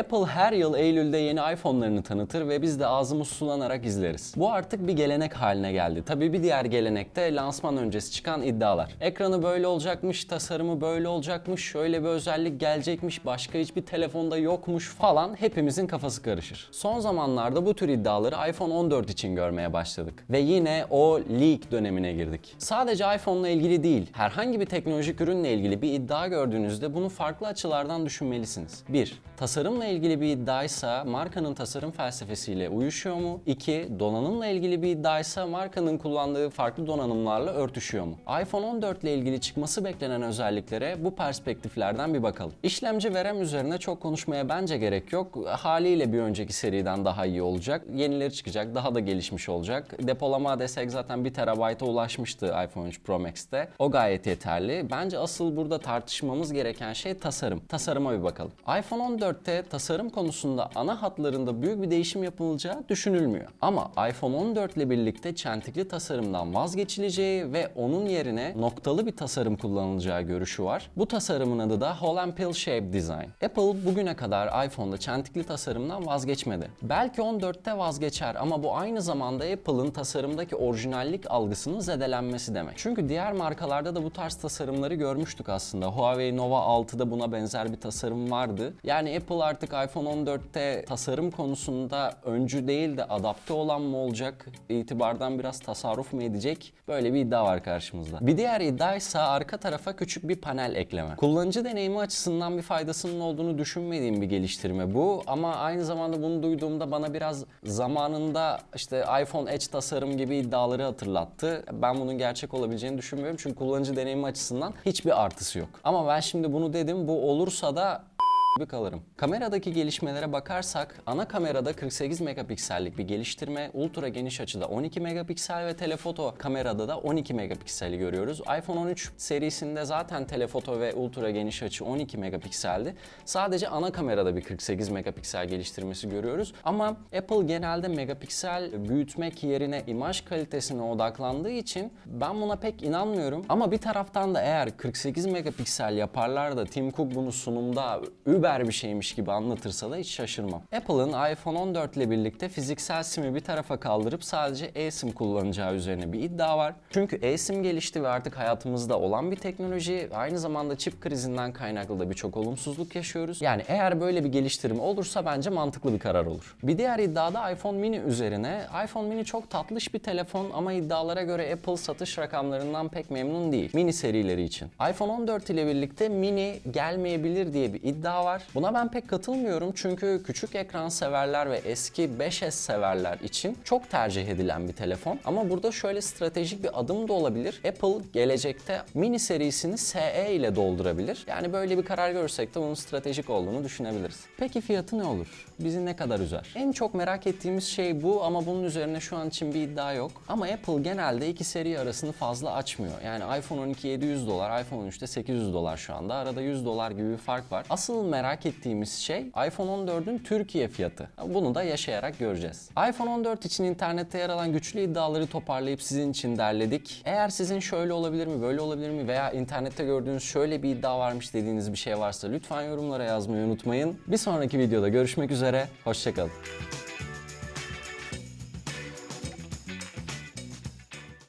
Apple her yıl Eylül'de yeni iPhone'larını tanıtır ve biz de ağzımız sulanarak izleriz. Bu artık bir gelenek haline geldi. Tabii bir diğer gelenek de lansman öncesi çıkan iddialar. Ekranı böyle olacakmış, tasarımı böyle olacakmış, şöyle bir özellik gelecekmiş, başka hiçbir telefonda yokmuş falan hepimizin kafası karışır. Son zamanlarda bu tür iddiaları iPhone 14 için görmeye başladık. Ve yine o leak dönemine girdik. Sadece iPhone'la ilgili değil, herhangi bir teknolojik ürünle ilgili bir iddia gördüğünüzde bunu farklı açılardan düşünmelisiniz. 1. Tasarımla ilgili bir iddiaysa markanın tasarım felsefesiyle uyuşuyor mu? 2. Donanımla ilgili bir iddiaysa markanın kullandığı farklı donanımlarla örtüşüyor mu? iPhone 14 ile ilgili çıkması beklenen özelliklere bu perspektiflerden bir bakalım. İşlemci ve RAM üzerine çok konuşmaya bence gerek yok. Haliyle bir önceki seriden daha iyi olacak. Yenileri çıkacak, daha da gelişmiş olacak. Depolama desek zaten 1 TB'a ulaşmıştı iPhone 3 Pro Max'te. O gayet yeterli. Bence asıl burada tartışmamız gereken şey tasarım. Tasarıma bir bakalım. iPhone 14'te tasarım konusunda ana hatlarında büyük bir değişim yapılacağı düşünülmüyor. Ama iPhone 14 ile birlikte çentikli tasarımdan vazgeçileceği ve onun yerine noktalı bir tasarım kullanılacağı görüşü var. Bu tasarımın adı da Hole and Pill Shape Design. Apple bugüne kadar iPhone'da çentikli tasarımdan vazgeçmedi. Belki 14'te vazgeçer ama bu aynı zamanda Apple'ın tasarımdaki orijinallik algısının zedelenmesi demek. Çünkü diğer markalarda da bu tarz tasarımları görmüştük aslında. Huawei Nova 6'da buna benzer bir tasarım vardı. Yani Apple artık iPhone 14'te tasarım konusunda öncü değil de adapte olan mı olacak? İtibardan biraz tasarruf mu edecek? Böyle bir iddia var karşımızda. Bir diğer iddia ise arka tarafa küçük bir panel ekleme. Kullanıcı deneyimi açısından bir faydasının olduğunu düşünmediğim bir geliştirme bu ama aynı zamanda bunu duyduğumda bana biraz zamanında işte iPhone Edge tasarım gibi iddiaları hatırlattı. Ben bunun gerçek olabileceğini düşünmüyorum çünkü kullanıcı deneyimi açısından hiçbir artısı yok. Ama ben şimdi bunu dedim bu olursa da gibi kalırım. Kameradaki gelişmelere bakarsak ana kamerada 48 megapiksellik bir geliştirme, ultra geniş açıda 12 megapiksel ve telefoto kamerada da 12 megapikseli görüyoruz. iPhone 13 serisinde zaten telefoto ve ultra geniş açı 12 megapikseldi. Sadece ana kamerada bir 48 megapiksel geliştirmesi görüyoruz. Ama Apple genelde megapiksel büyütmek yerine imaj kalitesine odaklandığı için ben buna pek inanmıyorum. Ama bir taraftan da eğer 48 megapiksel yaparlar da Tim Cook bunu sunumda über bir şeymiş gibi anlatırsa da hiç şaşırmam. Apple'ın iPhone 14 ile birlikte fiziksel SIM'i bir tarafa kaldırıp sadece eSIM kullanacağı üzerine bir iddia var. Çünkü eSIM gelişti ve artık hayatımızda olan bir teknoloji. Aynı zamanda çip krizinden kaynaklı da birçok olumsuzluk yaşıyoruz. Yani eğer böyle bir geliştirme olursa bence mantıklı bir karar olur. Bir diğer iddiada iPhone mini üzerine. iPhone mini çok tatlış bir telefon ama iddialara göre Apple satış rakamlarından pek memnun değil. Mini serileri için. iPhone 14 ile birlikte mini gelmeyebilir diye bir iddia var. Buna ben pek katılmıyorum çünkü küçük ekran severler ve eski 5S severler için çok tercih edilen bir telefon. Ama burada şöyle stratejik bir adım da olabilir. Apple gelecekte mini serisini SE ile doldurabilir. Yani böyle bir karar görürsek de bunun stratejik olduğunu düşünebiliriz. Peki fiyatı ne olur? Bizi ne kadar üzer? En çok merak ettiğimiz şey bu ama bunun üzerine şu an için bir iddia yok. Ama Apple genelde iki seri arasını fazla açmıyor. Yani iPhone 12 700 dolar, iPhone 13'te 800 dolar şu anda. Arada 100 dolar gibi bir fark var. Asıl merak ettiğimiz şey iPhone 14'ün Türkiye fiyatı. Bunu da yaşayarak göreceğiz. iPhone 14 için internette yer alan güçlü iddiaları toparlayıp sizin için derledik. Eğer sizin şöyle olabilir mi, böyle olabilir mi veya internette gördüğünüz şöyle bir iddia varmış dediğiniz bir şey varsa lütfen yorumlara yazmayı unutmayın. Bir sonraki videoda görüşmek üzere, hoşçakalın.